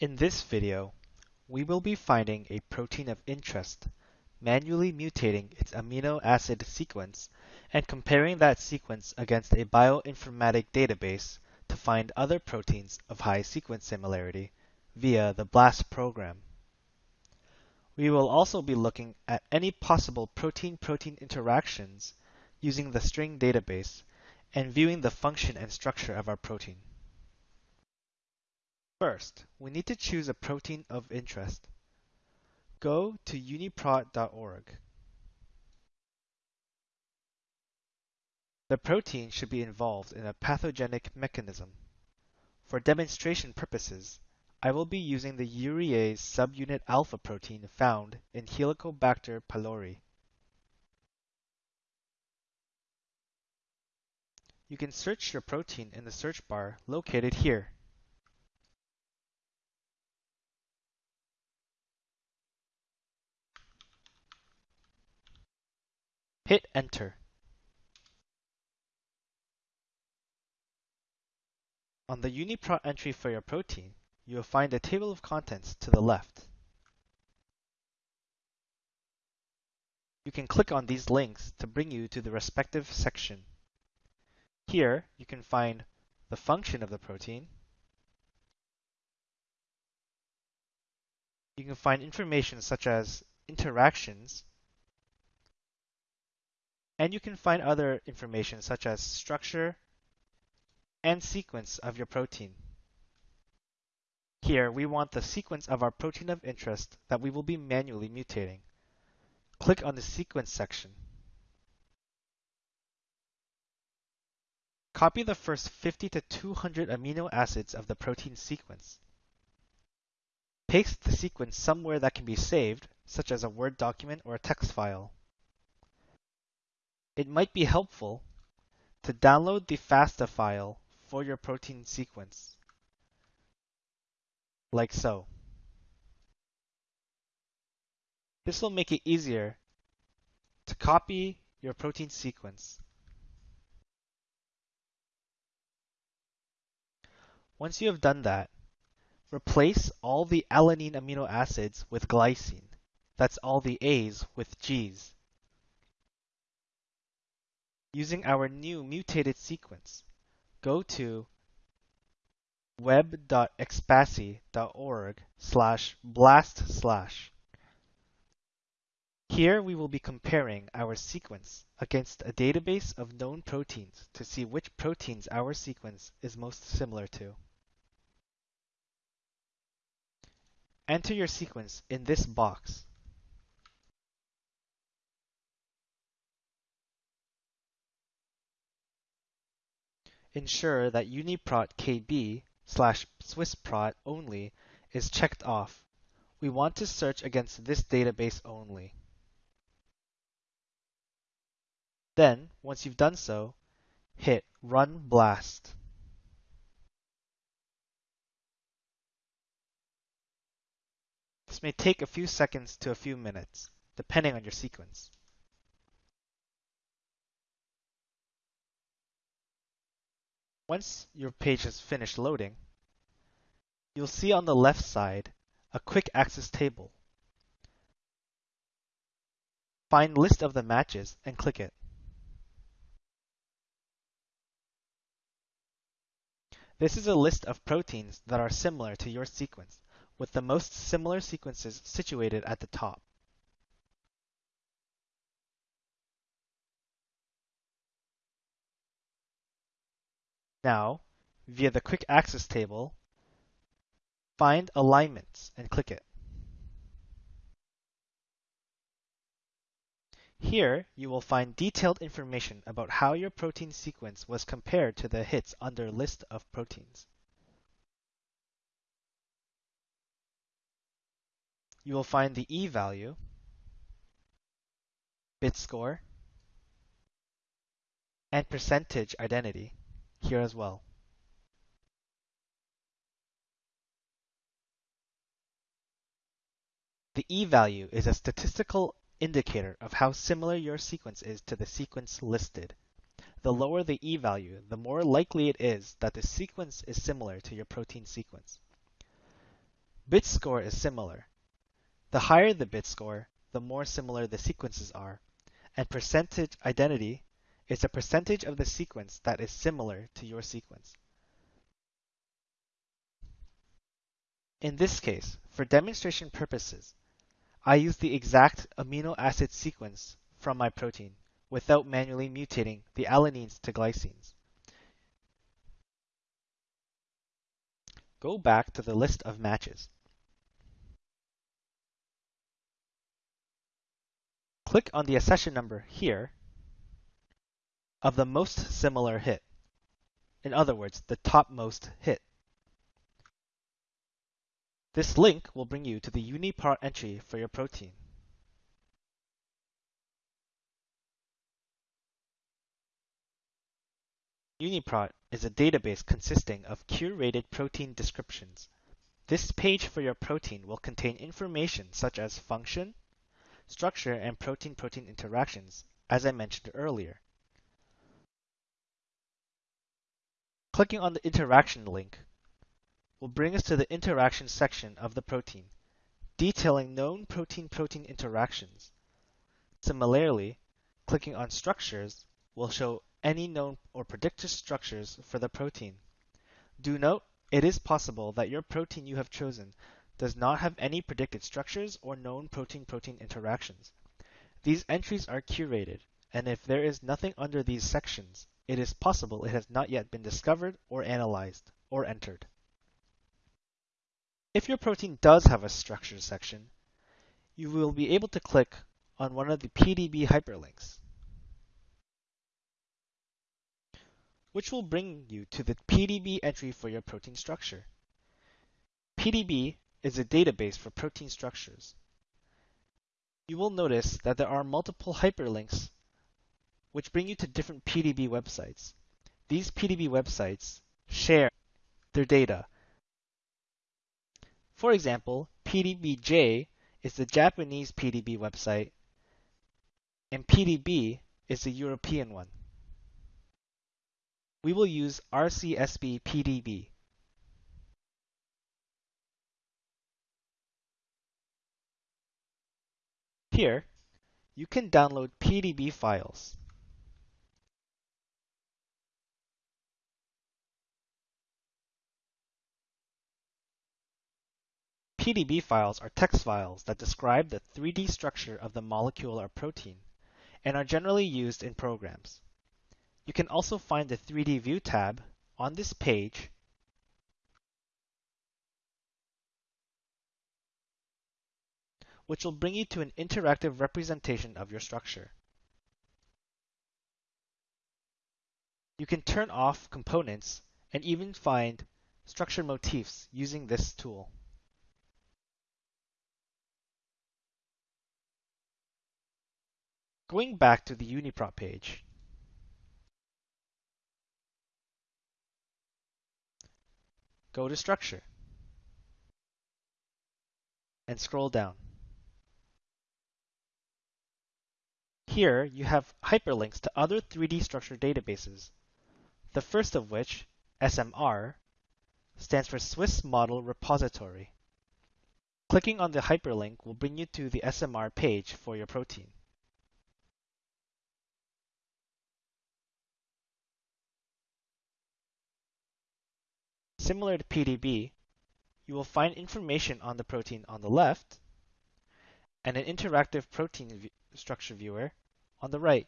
In this video, we will be finding a protein of interest, manually mutating its amino acid sequence, and comparing that sequence against a bioinformatic database to find other proteins of high sequence similarity via the BLAST program. We will also be looking at any possible protein-protein interactions using the string database and viewing the function and structure of our protein. First, we need to choose a protein of interest. Go to uniprot.org. The protein should be involved in a pathogenic mechanism. For demonstration purposes, I will be using the urease subunit alpha protein found in Helicobacter pylori. You can search your protein in the search bar located here. Hit enter. On the UniProt entry for your protein, you will find a table of contents to the left. You can click on these links to bring you to the respective section. Here, you can find the function of the protein. You can find information such as interactions, and you can find other information such as structure and sequence of your protein. Here, we want the sequence of our protein of interest that we will be manually mutating. Click on the Sequence section. Copy the first 50 to 200 amino acids of the protein sequence. Paste the sequence somewhere that can be saved, such as a Word document or a text file it might be helpful to download the FASTA file for your protein sequence, like so. This will make it easier to copy your protein sequence. Once you have done that, replace all the alanine amino acids with glycine. That's all the A's with G's using our new mutated sequence, go to web.expasy.org slash blast slash. Here we will be comparing our sequence against a database of known proteins to see which proteins our sequence is most similar to. Enter your sequence in this box. Ensure that uniprot kb slash swissprot only is checked off. We want to search against this database only. Then, once you've done so, hit Run Blast. This may take a few seconds to a few minutes, depending on your sequence. Once your page has finished loading, you'll see on the left side a quick access table. Find list of the matches and click it. This is a list of proteins that are similar to your sequence, with the most similar sequences situated at the top. Now, via the Quick Access table, find Alignments and click it. Here, you will find detailed information about how your protein sequence was compared to the hits under List of Proteins. You will find the E value, bit score, and percentage identity here as well. The e-value is a statistical indicator of how similar your sequence is to the sequence listed. The lower the e-value, the more likely it is that the sequence is similar to your protein sequence. Bit score is similar. The higher the bit score, the more similar the sequences are, and percentage identity is a percentage of the sequence that is similar to your sequence. In this case, for demonstration purposes, I use the exact amino acid sequence from my protein without manually mutating the alanines to glycines. Go back to the list of matches. Click on the accession number here of the most similar hit. In other words, the topmost hit. This link will bring you to the UniProt entry for your protein. UniProt is a database consisting of curated protein descriptions. This page for your protein will contain information such as function, structure, and protein-protein interactions, as I mentioned earlier. Clicking on the interaction link will bring us to the interaction section of the protein, detailing known protein-protein interactions. Similarly, clicking on structures will show any known or predicted structures for the protein. Do note, it is possible that your protein you have chosen does not have any predicted structures or known protein-protein interactions. These entries are curated, and if there is nothing under these sections, it is possible it has not yet been discovered or analyzed or entered. If your protein does have a structure section, you will be able to click on one of the PDB hyperlinks. which will bring you to the PDB entry for your protein structure. PDB is a database for protein structures. You will notice that there are multiple hyperlinks which bring you to different PDB websites. These PDB websites share their data. For example, PDBJ is the Japanese PDB website, and PDB is the European one we will use RCSB PDB. Here, you can download PDB files. PDB files are text files that describe the 3D structure of the molecule or protein and are generally used in programs. You can also find the 3D View tab on this page which will bring you to an interactive representation of your structure. You can turn off components and even find structure motifs using this tool. Going back to the UniProt page, Go to Structure and scroll down. Here you have hyperlinks to other 3D structure databases, the first of which, SMR, stands for Swiss Model Repository. Clicking on the hyperlink will bring you to the SMR page for your protein. Similar to PDB, you will find information on the protein on the left and an interactive protein structure viewer on the right.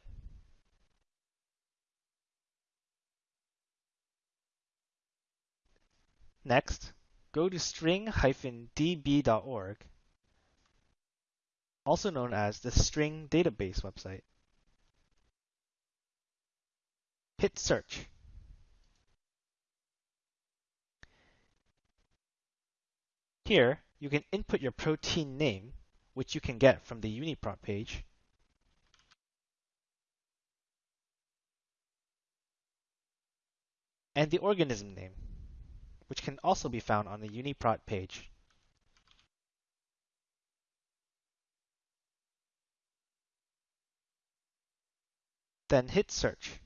Next, go to string-db.org, also known as the String Database website. Hit Search. Here, you can input your protein name, which you can get from the UniProt page, and the organism name, which can also be found on the UniProt page. Then hit search.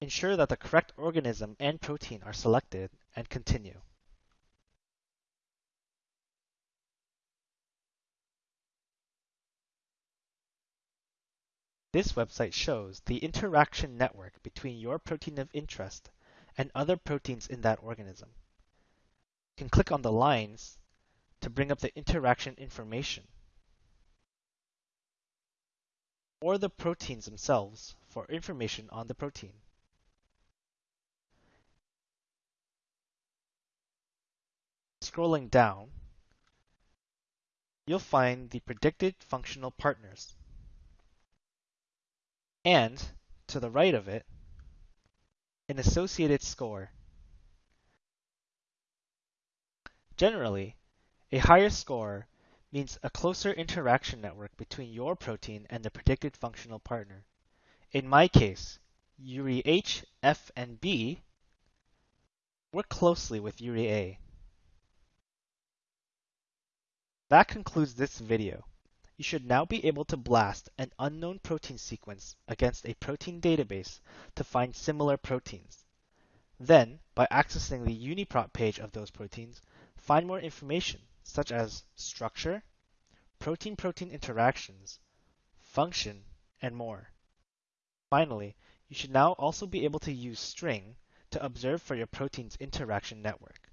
Ensure that the correct organism and protein are selected and continue. This website shows the interaction network between your protein of interest and other proteins in that organism. You can click on the lines to bring up the interaction information or the proteins themselves for information on the protein. Scrolling down, you'll find the predicted functional partners. And, to the right of it, an associated score. Generally, a higher score means a closer interaction network between your protein and the predicted functional partner. In my case, UreH, F, and B work closely with UreA. That concludes this video. You should now be able to blast an unknown protein sequence against a protein database to find similar proteins. Then, by accessing the UniProt page of those proteins, find more information such as structure, protein-protein interactions, function, and more. Finally, you should now also be able to use string to observe for your protein's interaction network.